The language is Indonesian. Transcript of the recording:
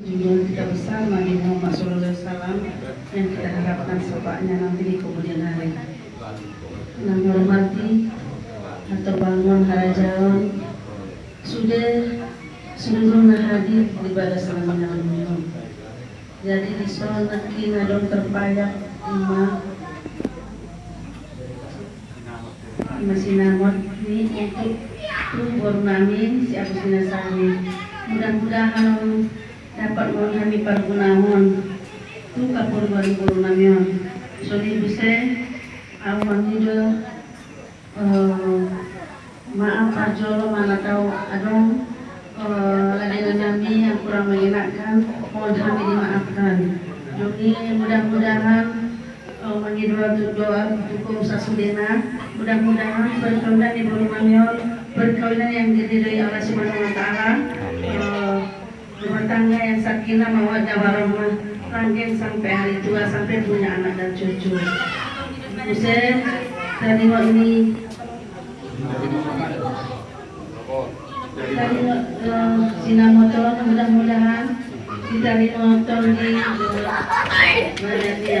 Junjungan kita besar Nabi Muhammad SAW yang kita harapkan syafaatnya nanti di kemudian hari. Yang hormati atau bangun harajawan sudah seluruh hadir ibadah selama minum. Jadi di sana nanti ngadong terpayak lima masih namot ini untuk tubuh nami si Abu Sinasani. Mudah-mudahan dapat menghami pergunawan tu kapur baru baru namion. So di bisa awan itu maaf ajolo mana tahu adong ladenan nami yang kurang menyenangkan mohon kami dimaafkan. Jadi mudah-mudahan mangi doa doa hukum sasudena mudah-mudahan perkawinan ibu Mamion perkawinan yang diridhoi Allah Subhanahu wa taala rumah tangga yang sakinah mawaddah warahmah langgeng sampai hari tua sampai punya anak dan cucu. Saya dari ini dari uh, sinamotor mudah-mudahan kita di motor di mana dia